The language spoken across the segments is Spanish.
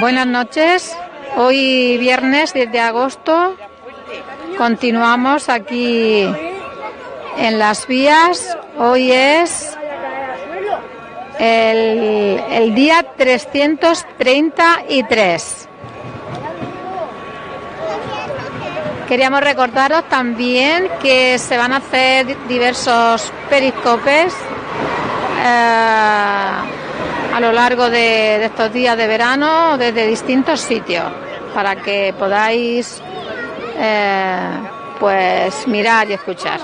Buenas noches. Hoy viernes 10 de agosto continuamos aquí en las vías. Hoy es el, día 333. Queríamos recordaros también que se van a hacer diversos periscopes eh, a lo largo de, de estos días de verano desde distintos sitios para que podáis eh, pues mirar y escuchar.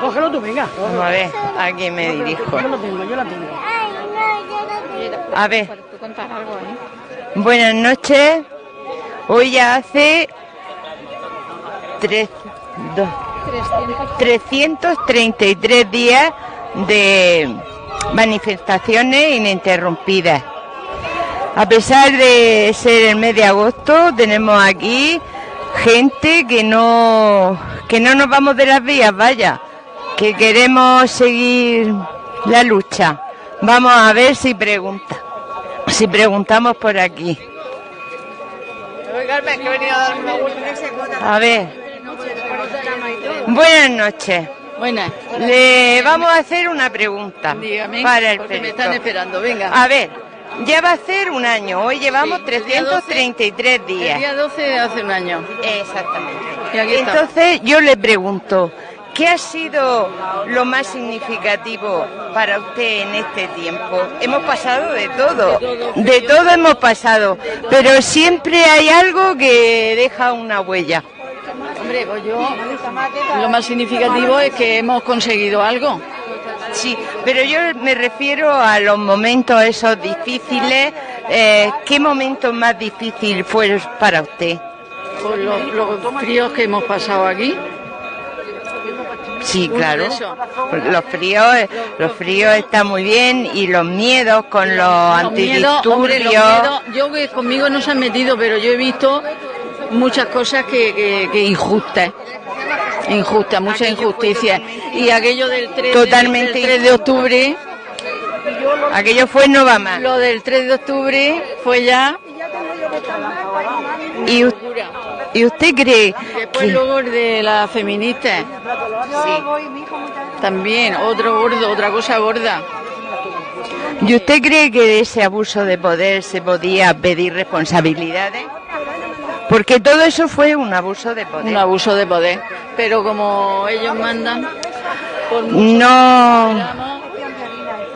Cógelo tú, venga. Vamos a ver, a quién me dirijo. Yo lo tengo, yo la tengo. A ver, ¿Puedes tú contar algo ahí? buenas noches. Hoy ya hace tres, dos, 333 días de manifestaciones ininterrumpidas. A pesar de ser el mes de agosto, tenemos aquí gente que no que no nos vamos de las vías, vaya, que queremos seguir la lucha. Vamos a ver si pregunta, si preguntamos por aquí. A ver. Buenas noches. Buenas. Le vamos a hacer una pregunta Dígame, para el porque me están esperando, venga. A ver, ya va a ser un año. Hoy llevamos Sí, el día 333 El días. día 12 de hace un año. Exactamente. Y aquí está. Entonces yo le pregunto, ¿qué ha sido lo más significativo para usted en este tiempo? Hemos pasado de todo, de todo hemos pasado, pero siempre hay algo que deja una huella. Hombre, pues yo lo más significativo es que hemos conseguido algo. Sí, pero yo me refiero a los momentos esos difíciles. eh, ¿Qué momento más difícil fue para usted? Por los, los fríos que hemos pasado aquí. Sí, claro. esos. Los fríos, eh, los fríos están muy bien y los miedos con los, Los miedos, hombre, los antidisturbios. miedos, yo que conmigo no se han metido, pero yo he visto muchas cosas que, que, que injustas. Injustas, muchas Aquello injusticias. Y aquello del 3, Totalmente del 3 de octubre, Aquello fue no va más. lo del 3 de octubre fue ya ¿Y, y usted cree Después que luego el de las feministas. También, otro gordo, otra cosa gorda. ¿Y usted cree que de ese abuso de poder se podía pedir responsabilidades? Porque todo eso fue un abuso de poder. Un abuso de poder. Pero como ellos mandan, por No,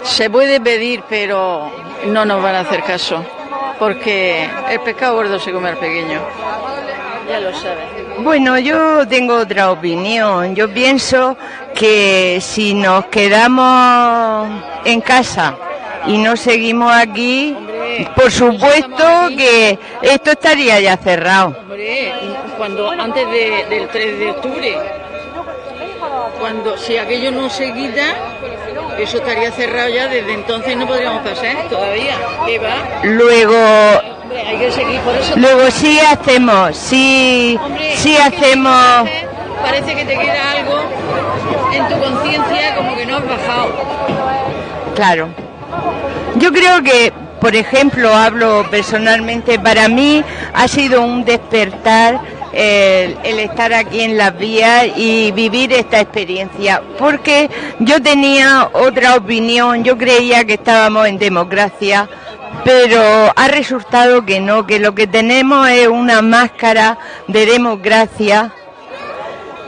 se puede pedir, pero no nos van a hacer caso. Porque el pescado gordo se come al pequeño. Ya lo sabes. Bueno, yo tengo otra opinión. Yo pienso que si nos quedamos en casa y no seguimos aquí, por supuesto que esto estaría ya cerrado. Hombre, cuando antes de- del 3 de octubre, cuando si aquello no se quita, eso estaría cerrado ya desde entonces no podríamos pasar todavía. ¿Qué va? Luego, hay que seguir por eso. luego sí hacemos, sí, Hombre, sí que hacemos. veces Parece que te queda algo en tu conciencia como que no has bajado. Claro. Yo creo que, por ejemplo, hablo personalmente, para mí ha sido un despertar el, el estar aquí en las vías y vivir esta experiencia, porque yo tenía otra opinión, yo creía que estábamos en democracia, pero ha resultado que no, que lo que tenemos es una máscara de democracia.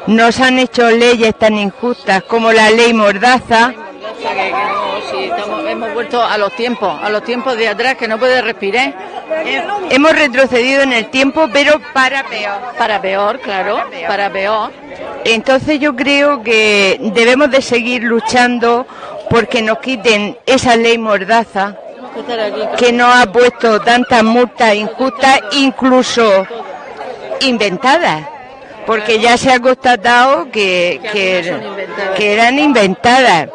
Nos han hecho leyes tan injustas como la ley Mordaza, que, que no, sí, estamos- hemos vuelto a los tiempos, a los tiempos de atrás que no puedes respirar. Hemos retrocedido en el tiempo, pero para peor. Para peor, claro, para peor. Entonces yo creo que debemos de seguir luchando porque nos quiten esa ley mordaza que nos ha puesto tantas multas injustas, incluso inventadas. Porque ya se ha constatado que, que eran inventadas.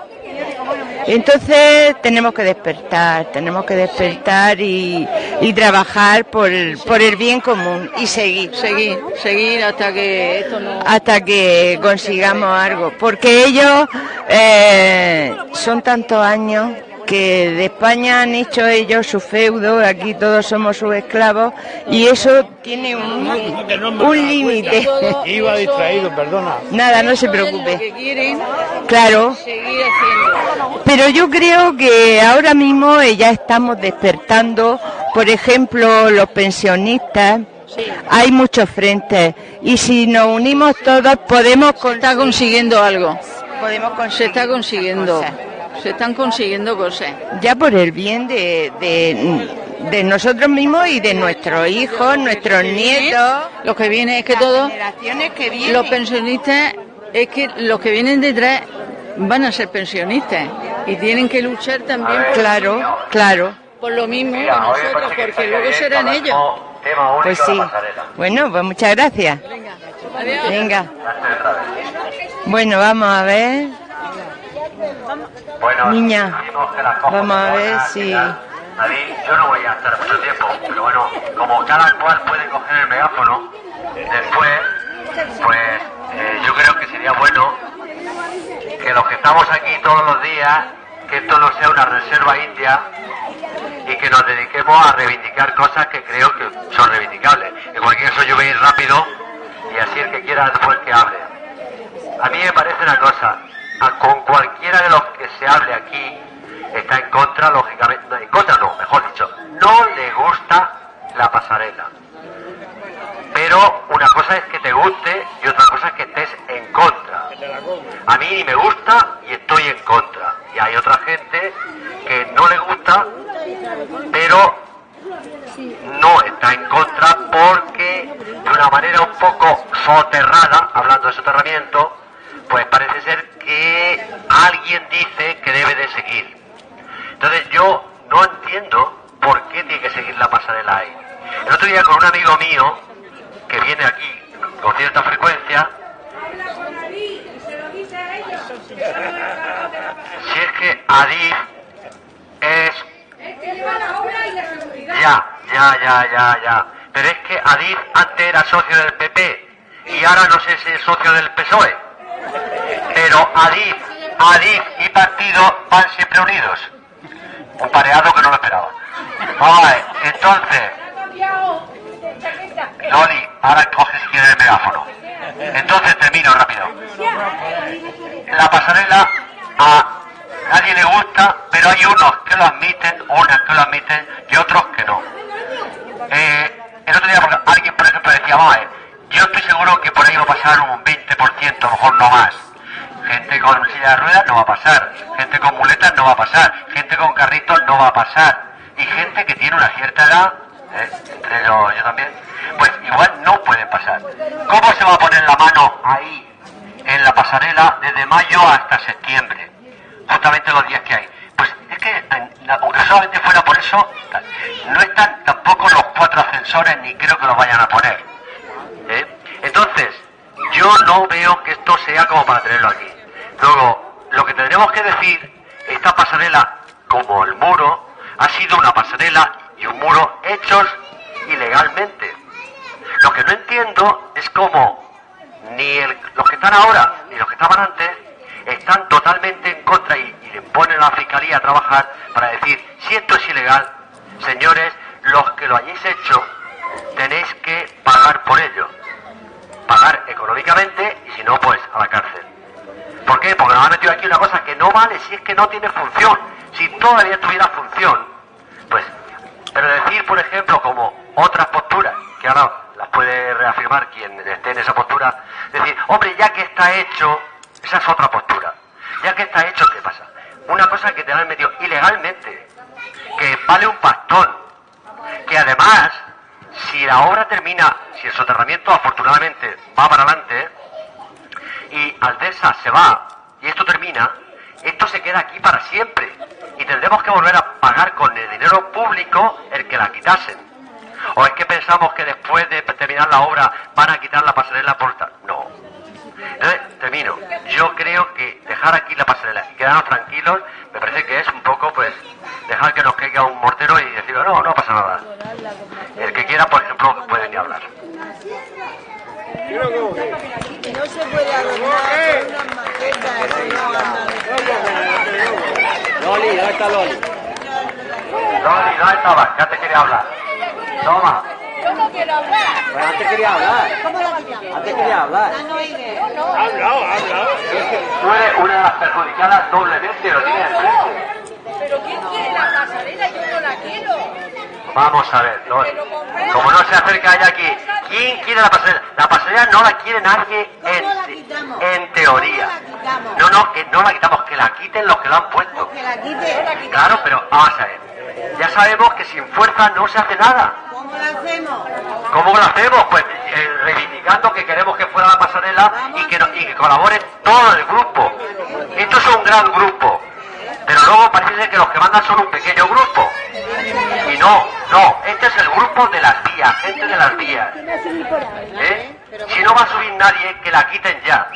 Entonces tenemos que despertar, tenemos que despertar y, y trabajar por el, bien común y seguir. Seguir, seguir hasta que. Hasta que consigamos algo. Porque ellos eh, son tantos años que de España han hecho ellos su feudo, aquí todos somos sus esclavos y eso tiene un, un límite. Iba distraído, perdona. Nada, no se preocupe. Claro. Pero yo creo que ahora mismo ya estamos despertando, por ejemplo, los pensionistas. Hay muchos frentes y si nos unimos todos podemos... Se está consiguiendo algo. Podemos conseguir Se está consiguiendo. Se están consiguiendo cosas. ya por el bien de, de, de nosotros mismos y de nuestros hijos, nuestros nietos, Lo que viene es que todos vienen. los pensionistas, es que los que vienen detrás van a ser pensionistas y tienen que luchar también por, Claro, claro. por lo mismo que nosotros, porque luego serán ellos. Pues sí. Bueno, pues muchas gracias. Venga. Bueno, vamos a ver. Bueno, Niña, vamos a ver si-. David, yo no voy a estar mucho tiempo, pero bueno, como cada cual puede coger el megáfono, después, pues eh, yo creo que sería bueno que los que estamos aquí todos los días, que esto no sea una reserva india y que nos dediquemos a reivindicar cosas que creo que son reivindicables. En cualquier caso yo voy a ir rápido y así el que quiera después que hable. A mí me parece una cosa, con cualquiera de los que se hable aquí está en contra, lógicamente, no, en contra no, mejor dicho, no le gusta la pasarela. Pero una cosa es que te guste y otra cosa es que estés en contra. A mí me gusta y estoy en contra. Y hay otra gente que no le gusta, pero no está en contra porque de una manera un poco soterrada, hablando de soterramiento, pues parece ser que alguien dice que debe de seguir. Entonces yo no entiendo por qué tiene que seguir la pasarela ahí. El otro día con un amigo mío que viene aquí con cierta frecuencia, si es que Adif es ya, ya, ya, ya, ya. Pero es que Adif antes era socio del PP y ahora no sé si es socio del PSOE. Pero Adif, Adif y partido van siempre unidos. Un pareado que no lo esperaba. Vamos entonces, Loli, ahora coge si quieres el megáfono. Entonces termino rápido. La pasarela a nadie le gusta, pero hay unos que lo admiten, unas que lo admiten y otros que no. Eh, el otro día alguien, por ejemplo, decía, yo estoy seguro que por ahí va a pasar un 20%, a lo mejor no más. Gente con silla de ruedas no va a pasar, gente con muletas no va a pasar, gente con carritos no va a pasar, y gente que tiene una cierta edad, ¿eh? entre ellos yo también, pues igual no pueden pasar. ¿Cómo se va a poner la mano ahí, en la pasarela, desde mayo hasta septiembre? Justamente los días que hay. Pues es que, aunque solamente fuera por eso, no están tampoco los cuatro ascensores, ni creo que los vayan a poner. ¿eh? Entonces, yo no veo que esto sea como para tenerlo aquí. Luego, lo que tendremos que decir, esta pasarela, como el muro, ha sido una pasarela y un muro hechos ilegalmente. Lo que no entiendo es cómo ni los que están ahora ni los que estaban antes están totalmente en contra y, y le ponen a la fiscalía a trabajar para decir si esto es ilegal, señores, los que lo hayáis hecho tenéis que pagar por ello. Pagar económicamente y si no, pues a la cárcel. ¿Por qué? Porque nos han metido aquí una cosa que no vale si es que no tiene función. Si todavía tuviera función, pues, pero decir, por ejemplo, como otras posturas, que ahora las puede reafirmar quien esté en esa postura, decir, hombre, ya que está hecho, esa es otra postura. Ya que está hecho, ¿qué pasa? Una cosa que te la han metido ilegalmente, que vale un pastón, que además, si la obra termina, si el soterramiento afortunadamente va para adelante, y Aldesa se va esto termina, esto se queda aquí para siempre y tendremos que volver a pagar con el dinero público el que la quitasen. ¿O es que pensamos que después de terminar la obra van a quitar la pasarela por tal? No. Entonces, termino. Yo creo que dejar aquí la pasarela y quedarnos tranquilos me parece que es un poco, pues, dejar que nos caiga un mortero y decir, no, no pasa nada. El que quiera, por ejemplo, puede ni hablar. No se puede adornar con unas maquetas y no Loli, ¿dónde está Loli? Loli, ¿dónde estabas? Ya te quería hablar. Toma. Pues antes quería hablar. Antes quería hablar. Ah, Ha hablado, ha hablado. Tú eres una de las perjudicadas doblemente, lo tienes. Pero ¿quién quiere la pasarela? Yo no la quiero. Vamos a ver, Loli. Como no se acerca ella aquí, ¿quién quiere la pasarela? La pasarela no la quiere nadie en, en teoría. No, no, que no la quitamos, que la quiten los que la han puesto. Que la quite. Claro, pero vamos a ver. Ya sabemos que sin fuerza no se hace nada. ¿Cómo la hacemos? ¿Cómo lo hacemos? Pues eh, reivindicando que queremos que fuera la pasarela y que, no- y que colaboren todo el grupo. Esto es un gran grupo, pero luego parece que los que mandan son un pequeño grupo. Y no, no, este es el grupo de las vías, gente de las vías. ¿Eh? Si no va a subir nadie, que la quiten ya.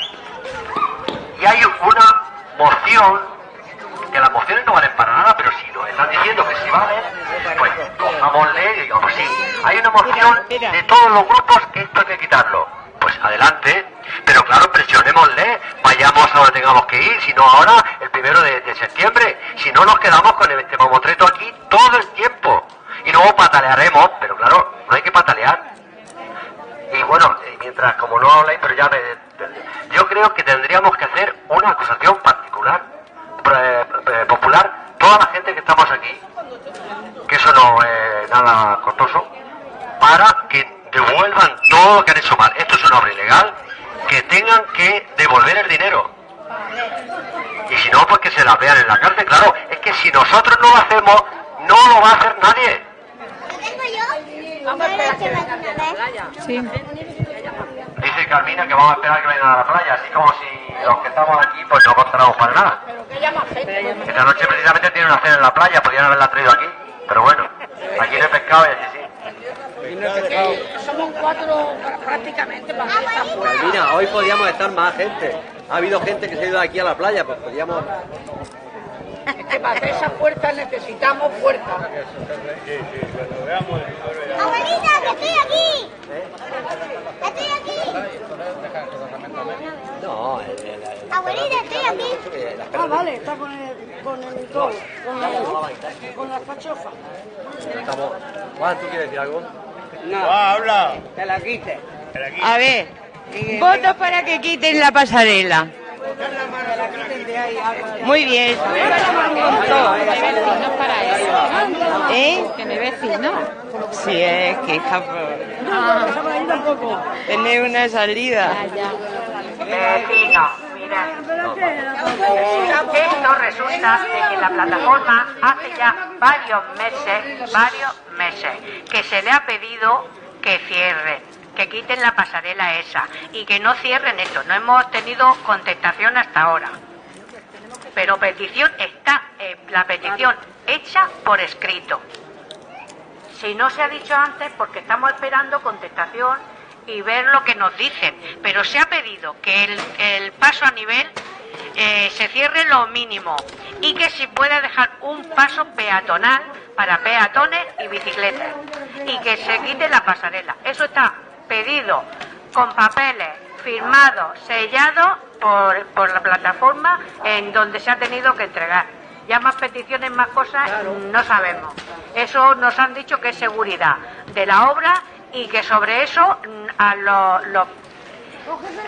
Y hay una moción, que las mociones no valen para nada, pero si nos están diciendo que sí valen, pues cojámosle y digamos sí. Hay una moción de todos los grupos que esto hay que quitarlo. Pues adelante, pero claro, presionémosle, vayamos a donde tengamos que ir, si no ahora, el primero de, de septiembre, si no nos quedamos con este mamotreto aquí todo el tiempo. Y luego patalearemos, pero claro, no hay que patalear. Y bueno, eh, mientras, como no habláis, pero ya me... Yo creo que tendríamos que hacer una acusación particular, popular, toda la gente que estamos aquí, que eso no es nada costoso, para que devuelvan todo lo que han hecho mal. Esto es una obra ilegal, que tengan que devolver el dinero. Y si no, pues que se la vean en la cárcel. Claro, es que si nosotros no lo hacemos, no lo va a hacer nadie. Sí. Dice Carmina que vamos a esperar que vengan a la playa, así como si los que estamos aquí pues no contaremos para nada. Esta noche precisamente tiene una cena en la playa, podrían haberla traído aquí, pero bueno, aquí no hay pescado y allí sí. Mira, hoy podíamos estar más gente. Ha habido gente que se ha ido de aquí a la playa, pues podíamos... Para hacer esa fuerza necesitamos fuerza. Abuelita, que estoy aquí. Estoy aquí. No, el, el, el- Abuelita, estoy aquí. Ah, vale, está con el, con el todo, con la, con la fachofa. estamos... Juan, ¿tú quieres decir algo? Va, habla. Que la quite. A ver, votos para que quiten la pasarela. Muy bien. Vecinos. ¿Eh? Que mi vecino. Sí, es que hija, tener una salida. Vecino, mira. Esto resulta de que la plataforma hace ya varios meses, varios meses, que se le ha pedido que cierren, que quiten la pasarela esa y que no cierren esto. No hemos tenido contestación hasta ahora. Pero petición está, eh, la petición hecha por escrito. Si no se ha dicho antes, porque estamos esperando contestación y ver lo que nos dicen. Pero se ha pedido que el, paso a nivel eh, se cierre lo mínimo y que se pueda dejar un paso peatonal para peatones y bicicletas y que se quite la pasarela. Eso está pedido con papeles firmados, sellados por, por la plataforma en donde se ha tenido que entregar. Ya más peticiones, más cosas, no sabemos. Eso nos han dicho que es seguridad de la obra y que sobre eso mm, a los, los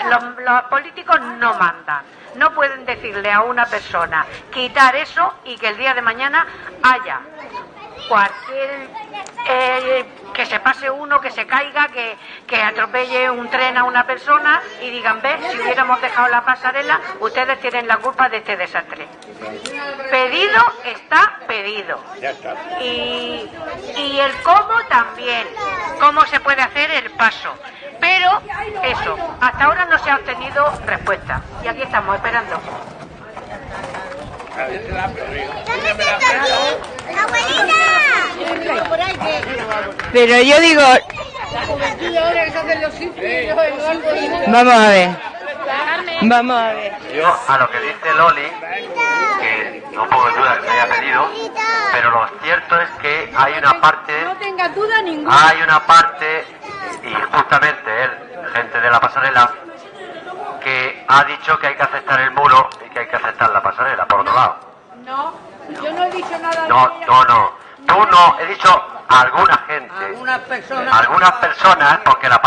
los, los políticos no mandan. No pueden decirle a una persona quitar eso y que el día de mañana haya cualquier eh, que se pase uno, que se caiga, que, que atropelle un tren a una persona y digan, ve, si hubiéramos dejado la pasarela, ustedes tienen la culpa de este desastre. Pedido está pedido. Ya está. Y, y el cómo también, cómo se puede hacer el paso. Pero eso, hasta ahora no se ha obtenido respuesta. Y aquí estamos esperando. ¿Dónde está aquí? Abuelita. Pero yo digo, vamos a ver. Vamos a ver. Yo a lo que dice Loli, que no pongo en duda que se haya pedido, pero lo cierto es que hay una parte, No tengas duda ninguna. hay una parte, y justamente él, gente de la pasarela, que ha dicho que hay que aceptar el muro y que hay que aceptar la pasarela, por otro lado. No, yo no he dicho nada de No, no, no. Tú no, he dicho alguna gente. Algunas personas. Algunas personas, porque la,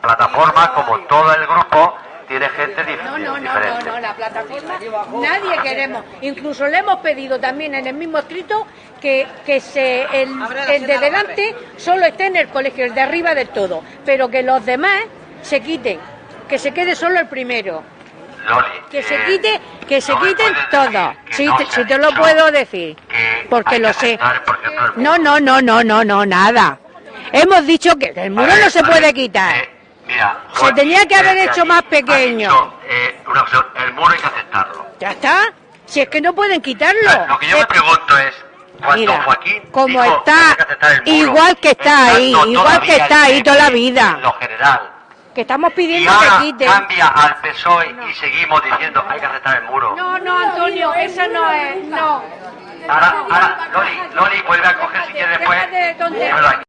plataforma, como todo el grupo, tiene gente dif- No, no, no, diferente. no, no, la plataforma nadie queremos. Incluso le hemos pedido también en el mismo escrito que, que se, el, el de delante solo esté en el colegio, el de arriba del todo, pero que los demás se quiten, que se quede solo el primero, Loli, que se eh, quite, que se no quiten todo. no te, lo puedo decir, que porque lo sé. No, no, no, no, no, no, nada. Hemos dicho que el muro ver, no se puede ver, quitar. eh, mira, Se tenía que haber desde hecho más pequeño. dicho, eh, una opción, el muro hay que aceptarlo. Ya está. Si es que no pueden quitarlo. Lo que yo Eh, me pregunto es, Mira, Joaquín como dijo está, que que muro, igual que está ahí, igual que está ahí toda la vida. en lo general, Que estamos y pidiendo ahora que quiten. cambia al PSOE y seguimos diciendo hay que aceptar el muro. No, no, Antonio, eso no es. No. Ahora, ahora, Loli, Loli, vuelve a coger si quieres después.